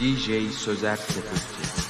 DJ Sözer Sepulti